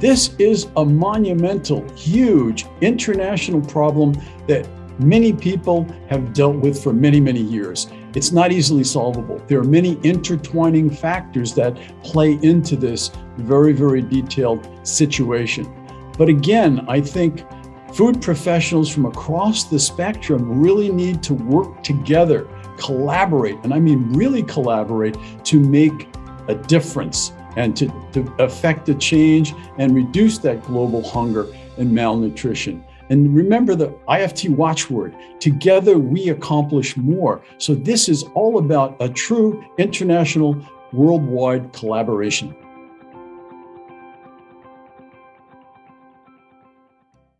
This is a monumental, huge international problem that many people have dealt with for many, many years. It's not easily solvable. There are many intertwining factors that play into this very, very detailed situation. But again, I think food professionals from across the spectrum really need to work together, collaborate, and I mean really collaborate to make a difference and to, to affect the change and reduce that global hunger and malnutrition. And remember the IFT watchword, together we accomplish more. So this is all about a true international worldwide collaboration.